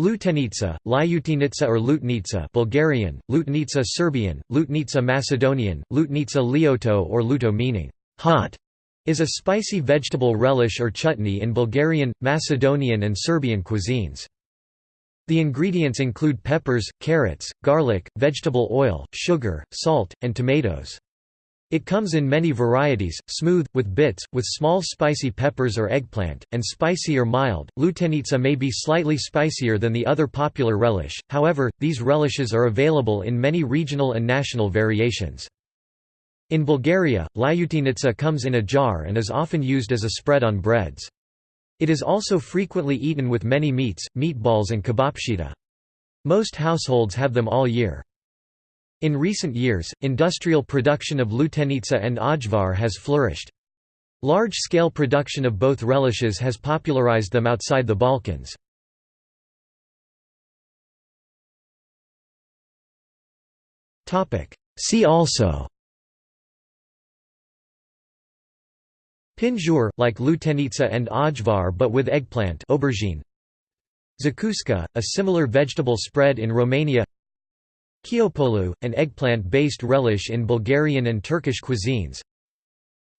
Lutenica, Lyutinitsa or Lutnica Bulgarian, Lutnica Serbian, Lutnica Macedonian, Lutnica Lioto or Luto meaning hot, is a spicy vegetable relish or chutney in Bulgarian, Macedonian and Serbian cuisines. The ingredients include peppers, carrots, garlic, vegetable oil, sugar, salt, and tomatoes. It comes in many varieties, smooth, with bits, with small spicy peppers or eggplant, and spicy or mild. Lutenica may be slightly spicier than the other popular relish, however, these relishes are available in many regional and national variations. In Bulgaria, lyutenica comes in a jar and is often used as a spread on breads. It is also frequently eaten with many meats, meatballs and kebapcheta. Most households have them all year. In recent years, industrial production of lutenica and ajvar has flourished. Large-scale production of both relishes has popularized them outside the Balkans. See also Pindjur, like lutenica and ajvar but with eggplant aubergine. Zakuska, a similar vegetable spread in Romania Kyopolou, an eggplant-based relish in Bulgarian and Turkish cuisines.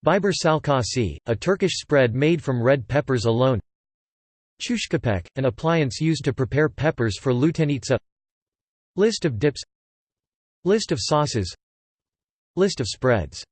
Biber salkasi, a Turkish spread made from red peppers alone. Chushkopek, an appliance used to prepare peppers for lutenitsa. List of dips. List of sauces. List of spreads